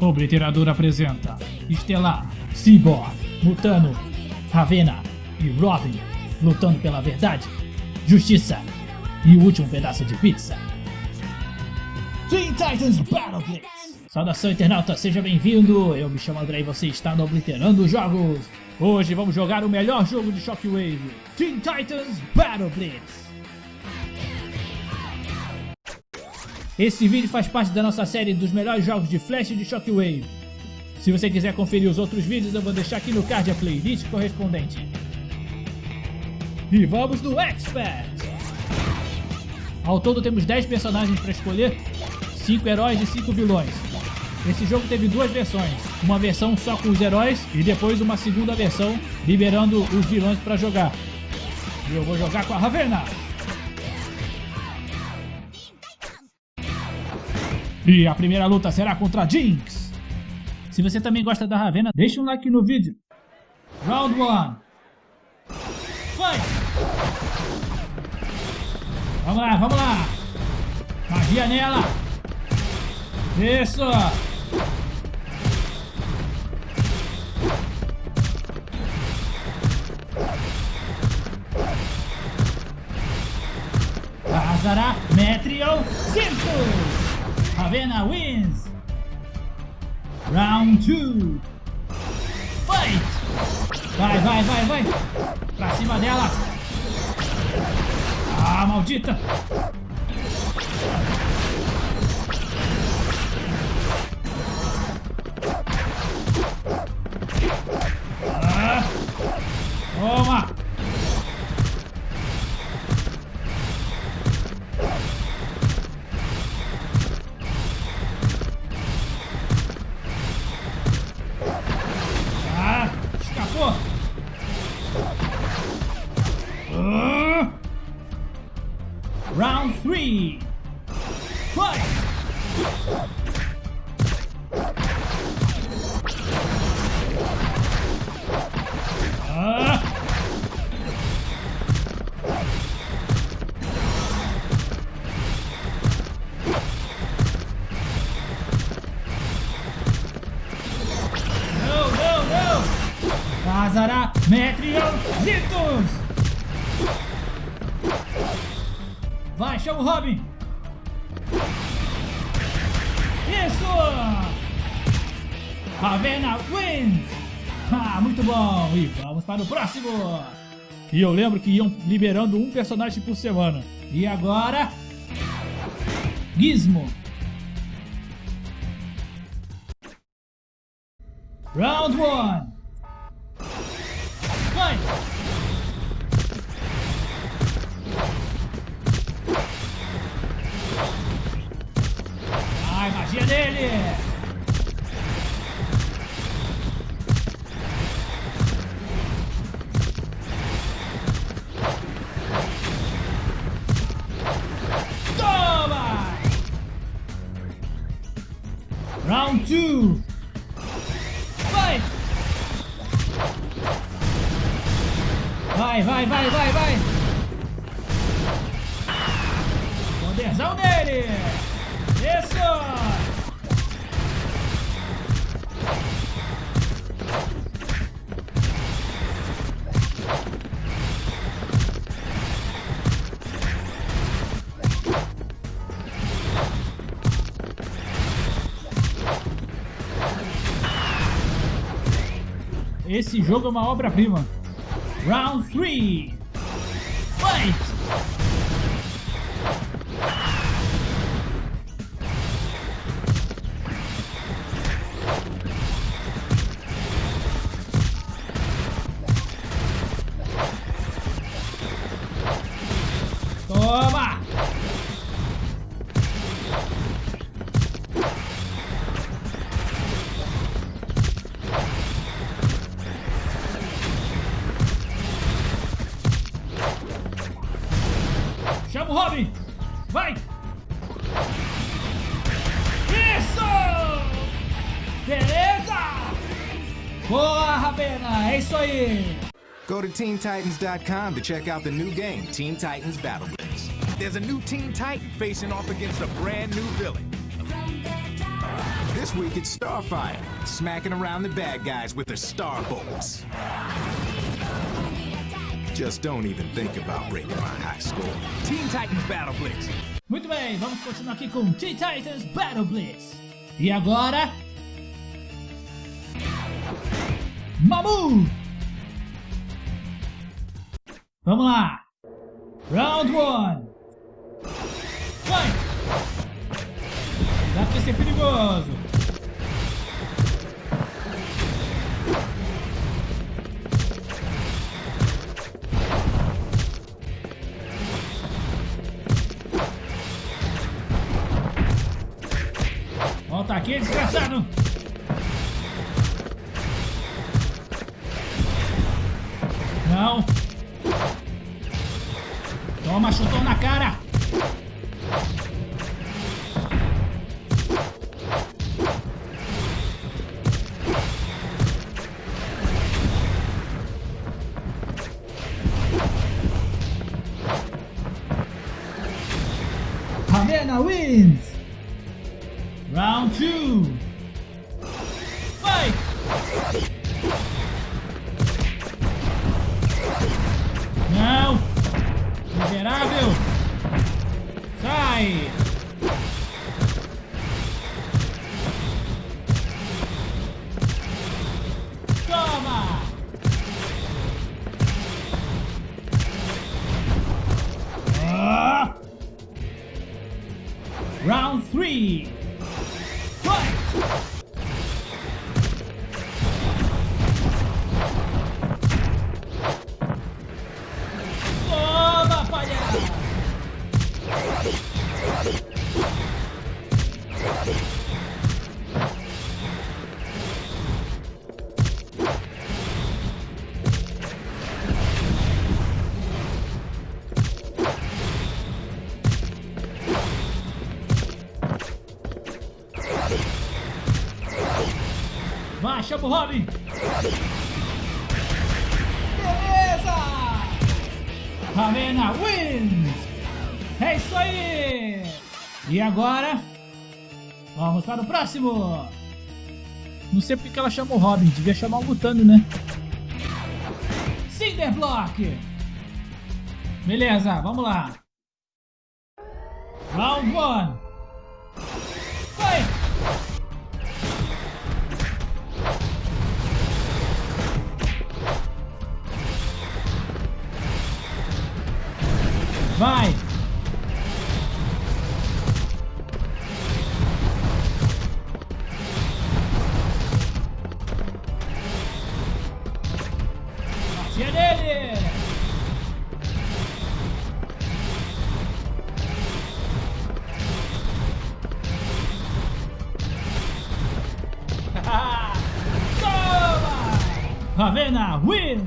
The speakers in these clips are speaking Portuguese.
Obliterador apresenta Estelar, Cyborg, Mutano, Ravena e Robin lutando pela verdade, justiça e o último pedaço de pizza. Teen Titans Battle Blitz! Saudação internauta, seja bem-vindo! Eu me chamo André e você está no Obliterando Jogos! Hoje vamos jogar o melhor jogo de Shockwave, Teen Titans Battle Blitz! Esse vídeo faz parte da nossa série dos melhores jogos de Flash de Shockwave. Se você quiser conferir os outros vídeos, eu vou deixar aqui no card a playlist correspondente. E vamos no Expert! Ao todo temos 10 personagens para escolher, 5 heróis e 5 vilões. Esse jogo teve duas versões, uma versão só com os heróis e depois uma segunda versão liberando os vilões para jogar. E eu vou jogar com a Ravena! E a primeira luta será contra Jinx. Se você também gosta da Ravena, deixa um like no vídeo. Round 1. Fight! Vamos lá, vamos lá. Magia nela. Isso. Azara Metrion Cintos. Ravena wins! Round 2 Fight! Vai, vai, vai, vai! Pra cima dela! Ah, maldita! Round three. Fight! Ah! No, no, no! Azara Metrion Zitos! Vai, chama o Robin. Isso! Ravena wins! Ah, muito bom! E vamos para o próximo! E eu lembro que iam liberando um personagem por semana. E agora... Gizmo. Round 1. Magia dele! Toma! Round 2 Fight! Vai, vai, vai, vai, vai! Esse jogo é uma obra-prima. Round 3. Beleza! Boa, Ravena! É isso aí! Go to TeenTitans.com to check out the new game, Teen Titans Battle Blitz. There's a new Teen Titan facing off against a brand new villain. This week it's Starfire, smacking around the bad guys with their star bolts. Just don't even think about breaking my high score. Teen Titans Battle Blitz. Muito bem, vamos continuar aqui com Teen Titans Battle Blitz. E agora... Mamu! Vamos lá! Round 1! Fight! Dá pra ser perigoso! Volta aqui, desgraçado! Miserável! Sai! Vai, chama o Robin! Beleza! Ravena wins! É isso aí! E agora? Vamos para o próximo! Não sei porque que ela chamou o Robin, devia chamar o Mutano, né? Cinderblock! Beleza, vamos lá! Round 1 Vai! Ravena wins!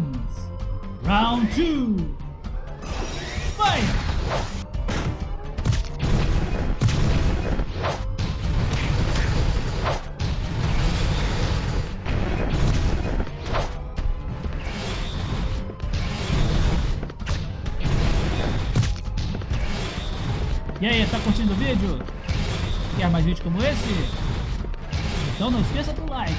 Round 2 E aí, tá curtindo o vídeo? Quer mais vídeos como esse? Então não esqueça do like.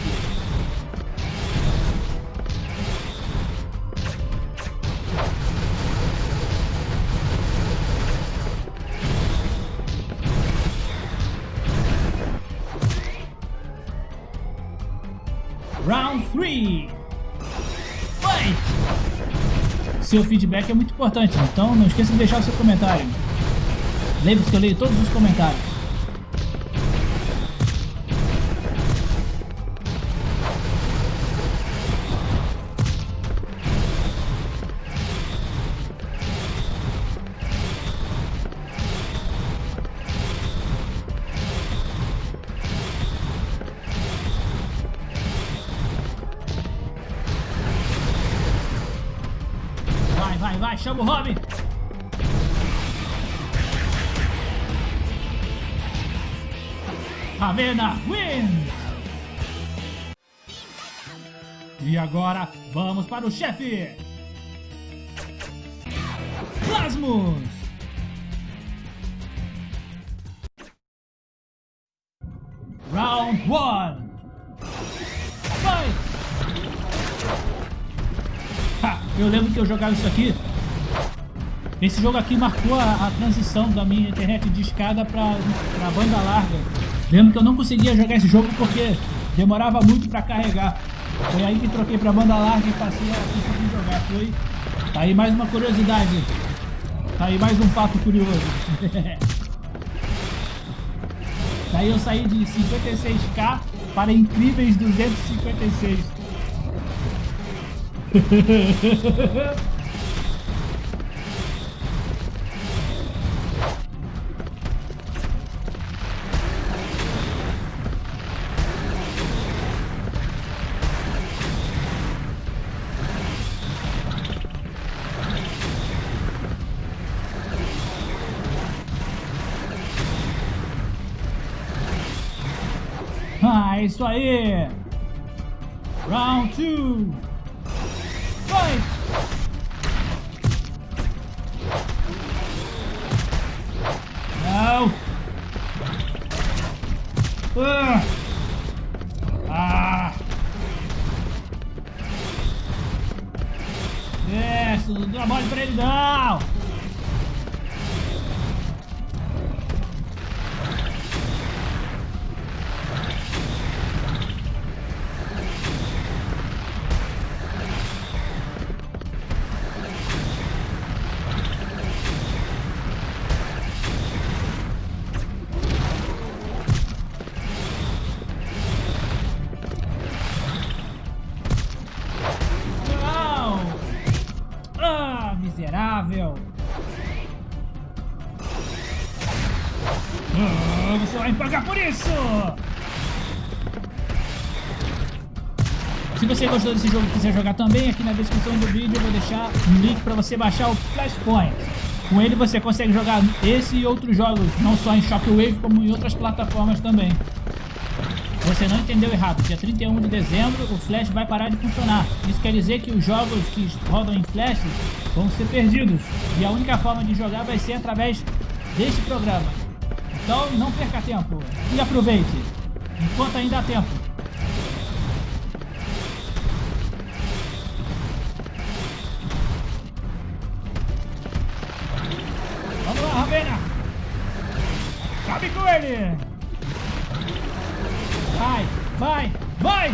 Round 3 Fight! Seu feedback é muito importante, então não esqueça de deixar o seu comentário. Lembre-se que eu leio todos os comentários. Vai, vai, vai, chama o Robin! Ravena wins! E agora, vamos para o chefe! Plasmus! Round 1. Fight! Ha, eu lembro que eu jogava isso aqui. Esse jogo aqui marcou a, a transição da minha internet de escada para banda larga. Lembro que eu não conseguia jogar esse jogo porque demorava muito para carregar. Foi aí que troquei para banda larga e passei a conseguir jogar. Foi. Tá aí mais uma curiosidade. Tá aí mais um fato curioso. Daí eu saí de 56k para incríveis 256. é isso aí! Round 2! Oh, você vai pagar por isso! Se você gostou desse jogo e quiser jogar também, aqui na descrição do vídeo eu vou deixar um link para você baixar o Flashpoint. Com ele você consegue jogar esse e outros jogos, não só em Shockwave, como em outras plataformas também. Você não entendeu errado, dia 31 de dezembro o Flash vai parar de funcionar. Isso quer dizer que os jogos que rodam em Flash vão ser perdidos. E a única forma de jogar vai ser através deste programa. Então não perca tempo e aproveite, enquanto ainda há tempo. Vamos lá, Ravena! Cabe com ele! Vai, vai, vai!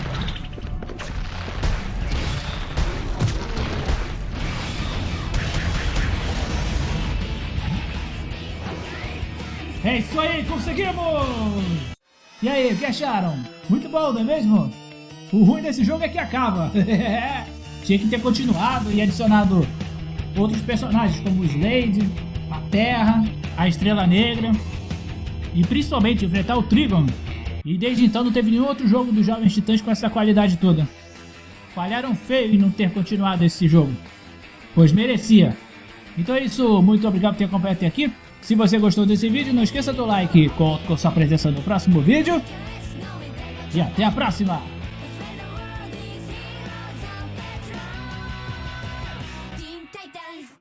É isso aí, conseguimos! E aí, o que acharam? Muito bom, não é mesmo? O ruim desse jogo é que acaba. Tinha que ter continuado e adicionado outros personagens como o Slade, a Terra, a Estrela Negra e principalmente enfrentar o Trigon, e desde então não teve nenhum outro jogo dos Jovens Titãs com essa qualidade toda. Falharam feio em não ter continuado esse jogo, pois merecia. Então é isso, muito obrigado por ter acompanhado até aqui. Se você gostou desse vídeo, não esqueça do like, conto com sua presença no próximo vídeo. E até a próxima!